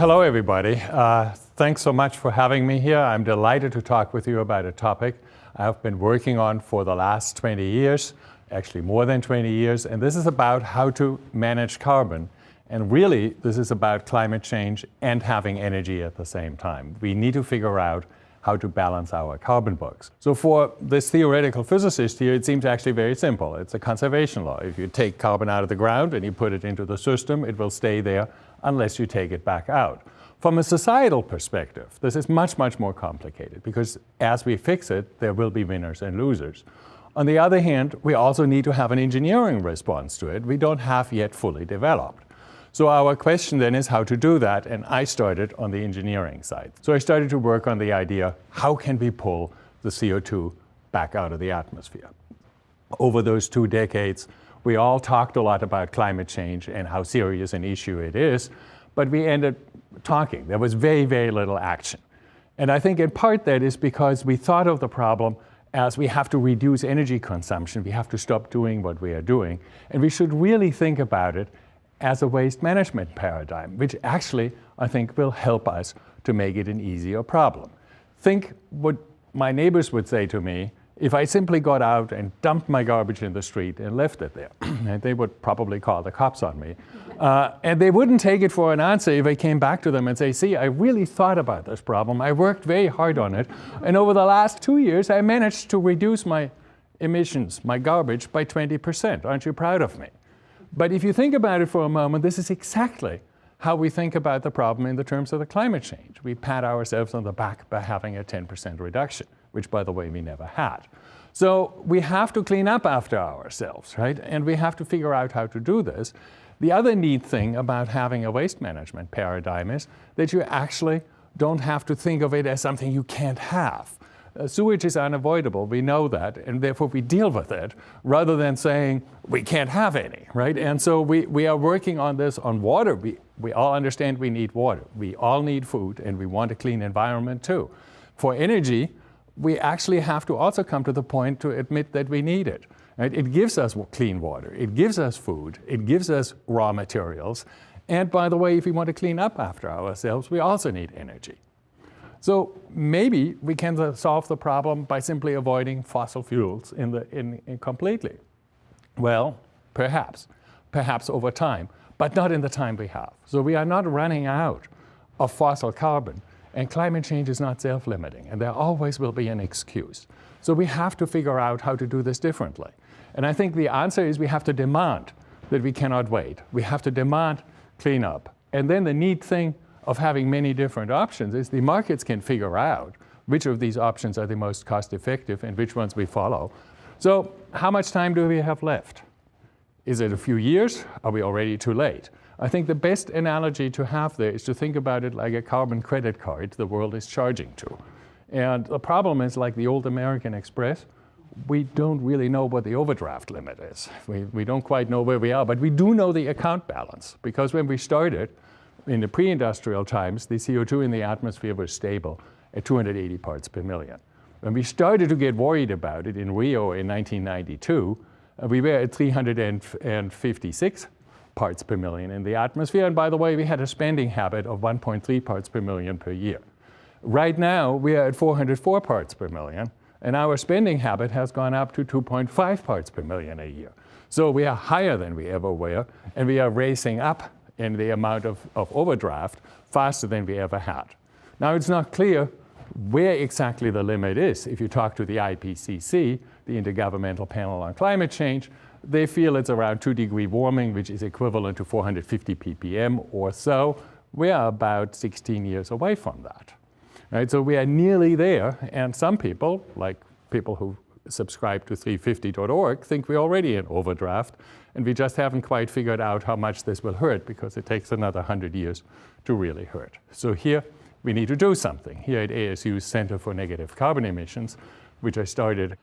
hello everybody. Uh, thanks so much for having me here. I'm delighted to talk with you about a topic I've been working on for the last 20 years, actually more than 20 years, and this is about how to manage carbon. And really, this is about climate change and having energy at the same time. We need to figure out how to balance our carbon books. So for this theoretical physicist here, it seems actually very simple. It's a conservation law. If you take carbon out of the ground and you put it into the system, it will stay there unless you take it back out. From a societal perspective, this is much, much more complicated because as we fix it, there will be winners and losers. On the other hand, we also need to have an engineering response to it. We don't have yet fully developed. So our question then is how to do that, and I started on the engineering side. So I started to work on the idea, how can we pull the CO2 back out of the atmosphere? Over those two decades, we all talked a lot about climate change and how serious an issue it is, but we ended talking. There was very, very little action. And I think in part that is because we thought of the problem as we have to reduce energy consumption, we have to stop doing what we are doing, and we should really think about it as a waste management paradigm, which actually I think will help us to make it an easier problem. Think what my neighbors would say to me if I simply got out and dumped my garbage in the street and left it there. they would probably call the cops on me. Uh, and they wouldn't take it for an answer if I came back to them and say, see, I really thought about this problem. I worked very hard on it. And over the last two years, I managed to reduce my emissions, my garbage, by 20%. Aren't you proud of me? But if you think about it for a moment, this is exactly how we think about the problem in the terms of the climate change. We pat ourselves on the back by having a 10% reduction, which by the way, we never had. So we have to clean up after ourselves, right? And we have to figure out how to do this. The other neat thing about having a waste management paradigm is that you actually don't have to think of it as something you can't have. Uh, sewage is unavoidable, we know that, and therefore we deal with it, rather than saying we can't have any, right? And so we, we are working on this on water. We, we all understand we need water. We all need food, and we want a clean environment too. For energy, we actually have to also come to the point to admit that we need it. Right? It gives us clean water, it gives us food, it gives us raw materials, and by the way, if we want to clean up after ourselves, we also need energy. So maybe we can solve the problem by simply avoiding fossil fuels in the, in, in completely. Well, perhaps, perhaps over time, but not in the time we have. So we are not running out of fossil carbon, and climate change is not self-limiting, and there always will be an excuse. So we have to figure out how to do this differently. And I think the answer is we have to demand that we cannot wait. We have to demand cleanup. And then the neat thing of having many different options is the markets can figure out which of these options are the most cost effective and which ones we follow. So how much time do we have left? Is it a few years? Are we already too late? I think the best analogy to have there is to think about it like a carbon credit card the world is charging to. And the problem is like the old American Express, we don't really know what the overdraft limit is. We, we don't quite know where we are, but we do know the account balance because when we started, in the pre-industrial times, the CO2 in the atmosphere was stable at 280 parts per million. When we started to get worried about it in Rio in 1992, uh, we were at 356 parts per million in the atmosphere. And by the way, we had a spending habit of 1.3 parts per million per year. Right now, we are at 404 parts per million, and our spending habit has gone up to 2.5 parts per million a year. So we are higher than we ever were, and we are racing up in the amount of, of overdraft faster than we ever had. Now it's not clear where exactly the limit is. If you talk to the IPCC, the Intergovernmental Panel on Climate Change, they feel it's around 2 degree warming, which is equivalent to 450 ppm or so. We are about 16 years away from that. Right? So we are nearly there, and some people, like people who subscribe to 350.org, think we're already in overdraft, and we just haven't quite figured out how much this will hurt because it takes another 100 years to really hurt. So here, we need to do something. Here at ASU's Center for Negative Carbon Emissions, which I started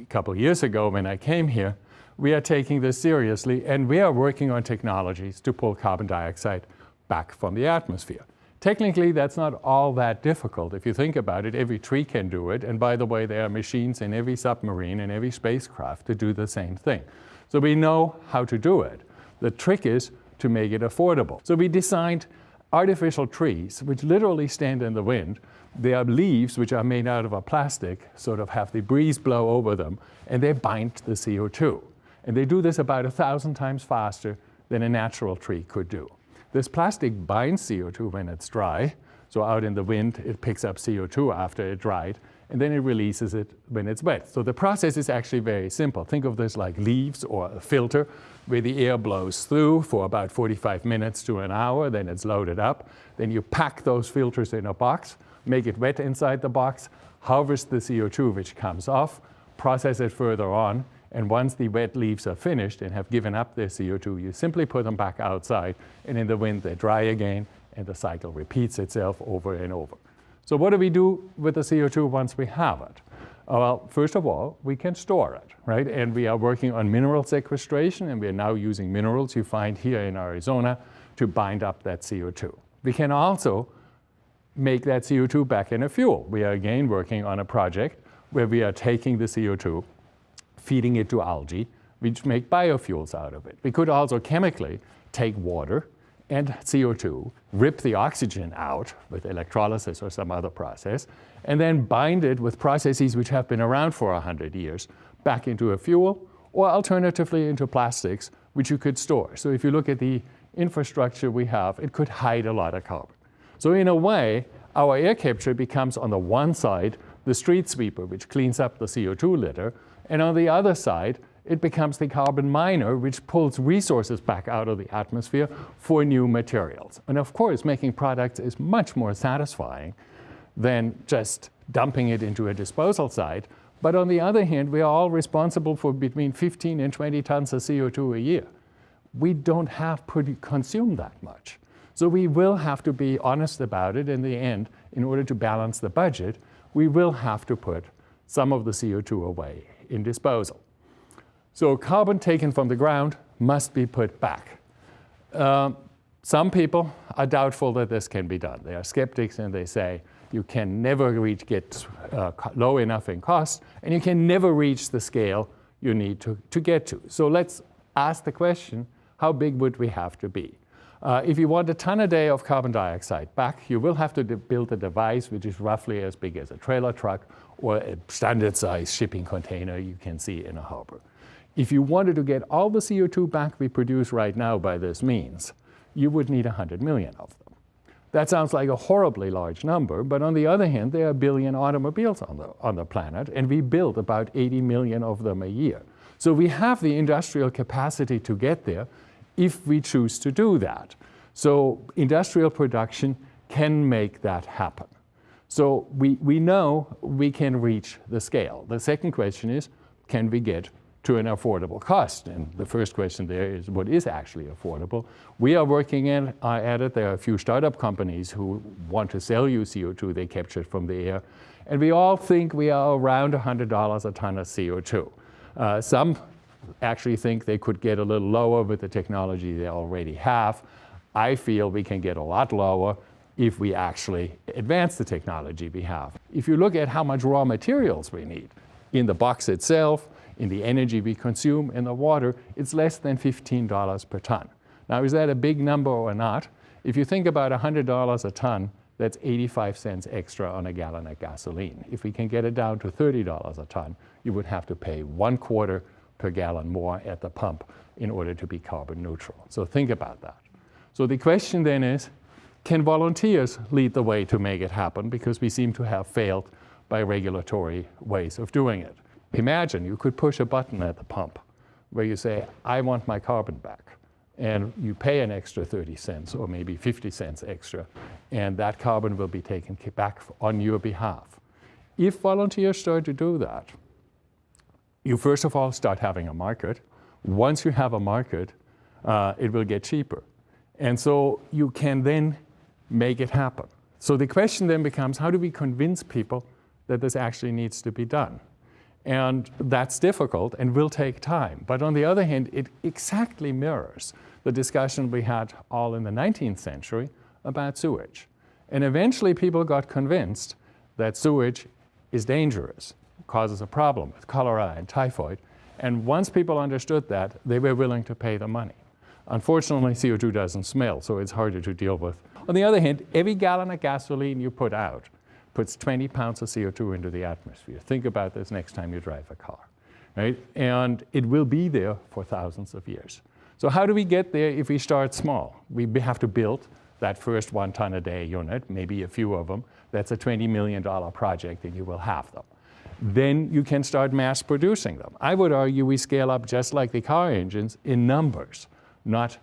a couple years ago when I came here, we are taking this seriously and we are working on technologies to pull carbon dioxide back from the atmosphere. Technically, that's not all that difficult. If you think about it, every tree can do it. And by the way, there are machines in every submarine and every spacecraft to do the same thing. So we know how to do it. The trick is to make it affordable. So we designed artificial trees, which literally stand in the wind. They are leaves which are made out of a plastic, sort of have the breeze blow over them, and they bind the CO2. And they do this about a thousand times faster than a natural tree could do. This plastic binds CO2 when it's dry, so out in the wind it picks up CO2 after it dried, and then it releases it when it's wet. So the process is actually very simple. Think of this like leaves or a filter where the air blows through for about 45 minutes to an hour, then it's loaded up. Then you pack those filters in a box, make it wet inside the box, harvest the CO2 which comes off, process it further on, and once the wet leaves are finished and have given up their CO2, you simply put them back outside, and in the wind they dry again, and the cycle repeats itself over and over. So what do we do with the CO2 once we have it? Uh, well, first of all, we can store it, right? And we are working on mineral sequestration, and we are now using minerals you find here in Arizona to bind up that CO2. We can also make that CO2 back into fuel. We are again working on a project where we are taking the CO2, feeding it to algae, which make biofuels out of it. We could also chemically take water and CO2, rip the oxygen out with electrolysis or some other process, and then bind it with processes which have been around for 100 years back into a fuel, or alternatively into plastics, which you could store. So if you look at the infrastructure we have, it could hide a lot of carbon. So in a way, our air capture becomes on the one side the street sweeper, which cleans up the CO2 litter, and on the other side, it becomes the carbon miner, which pulls resources back out of the atmosphere for new materials. And of course, making products is much more satisfying than just dumping it into a disposal site. But on the other hand, we are all responsible for between 15 and 20 tons of CO2 a year. We don't have to consume that much. So we will have to be honest about it in the end in order to balance the budget. We will have to put some of the CO2 away in disposal. So carbon taken from the ground must be put back. Um, some people are doubtful that this can be done. They are skeptics and they say you can never reach, get uh, low enough in cost and you can never reach the scale you need to, to get to. So let's ask the question, how big would we have to be? Uh, if you want a ton a day of carbon dioxide back, you will have to build a device which is roughly as big as a trailer truck or a standard size shipping container you can see in a harbor. If you wanted to get all the CO2 back we produce right now by this means, you would need 100 million of them. That sounds like a horribly large number, but on the other hand, there are a billion automobiles on the, on the planet, and we build about 80 million of them a year. So we have the industrial capacity to get there if we choose to do that. So industrial production can make that happen. So we, we know we can reach the scale. The second question is, can we get to an affordable cost? And the first question there is, what is actually affordable? We are working in, uh, at it. There are a few startup companies who want to sell you CO2 they captured from the air. And we all think we are around $100 a ton of CO2. Uh, some actually think they could get a little lower with the technology they already have. I feel we can get a lot lower if we actually advance the technology we have. If you look at how much raw materials we need in the box itself, in the energy we consume, in the water, it's less than $15 per ton. Now, is that a big number or not? If you think about $100 a ton, that's 85 cents extra on a gallon of gasoline. If we can get it down to $30 a ton, you would have to pay one quarter per gallon more at the pump in order to be carbon neutral. So think about that. So the question then is, can volunteers lead the way to make it happen? Because we seem to have failed by regulatory ways of doing it. Imagine you could push a button at the pump where you say, I want my carbon back. And you pay an extra 30 cents or maybe 50 cents extra, and that carbon will be taken back on your behalf. If volunteers start to do that, you first of all start having a market. Once you have a market, uh, it will get cheaper. And so you can then make it happen. So the question then becomes, how do we convince people that this actually needs to be done? And that's difficult and will take time. But on the other hand, it exactly mirrors the discussion we had all in the 19th century about sewage. And eventually people got convinced that sewage is dangerous, causes a problem with cholera and typhoid. And once people understood that, they were willing to pay the money. Unfortunately, CO2 doesn't smell, so it's harder to deal with. On the other hand, every gallon of gasoline you put out puts 20 pounds of CO2 into the atmosphere. Think about this next time you drive a car, right? And it will be there for thousands of years. So how do we get there if we start small? We have to build that first one ton a day unit, maybe a few of them. That's a $20 million project and you will have them. Then you can start mass producing them. I would argue we scale up just like the car engines in numbers, not,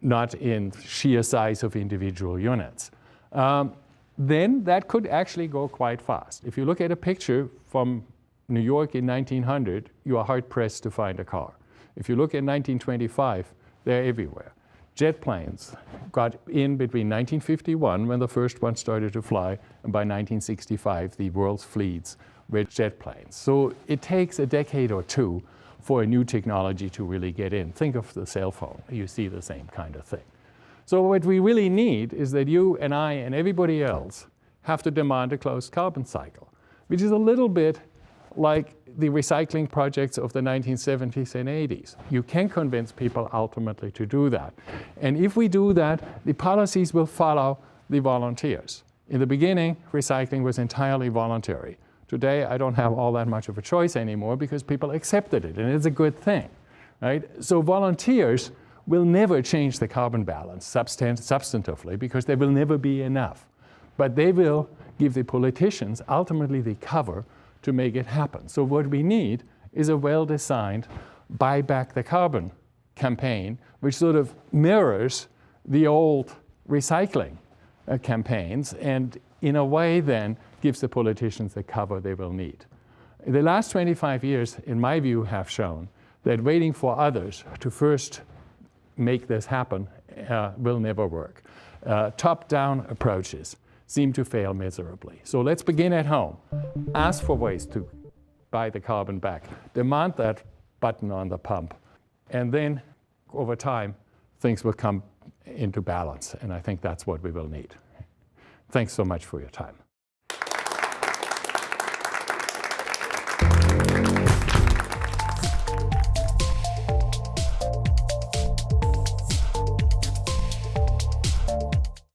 not in sheer size of individual units. Um, then that could actually go quite fast. If you look at a picture from New York in 1900, you are hard pressed to find a car. If you look at 1925, they're everywhere. Jet planes got in between 1951, when the first one started to fly, and by 1965, the world's fleets were jet planes. So it takes a decade or two for a new technology to really get in. Think of the cell phone. You see the same kind of thing. So what we really need is that you and I and everybody else have to demand a closed carbon cycle, which is a little bit like the recycling projects of the 1970s and 80s. You can convince people ultimately to do that. And if we do that, the policies will follow the volunteers. In the beginning, recycling was entirely voluntary. Today, I don't have all that much of a choice anymore because people accepted it, and it's a good thing, right? So volunteers will never change the carbon balance substantively because there will never be enough. But they will give the politicians ultimately the cover to make it happen. So what we need is a well-designed buy back the carbon campaign, which sort of mirrors the old recycling uh, campaigns and in a way then gives the politicians the cover they will need. The last 25 years, in my view, have shown that waiting for others to first make this happen uh, will never work. Uh, Top-down approaches seem to fail miserably. So let's begin at home. Ask for ways to buy the carbon back. Demand that button on the pump. And then over time, things will come into balance. And I think that's what we will need. Thanks so much for your time.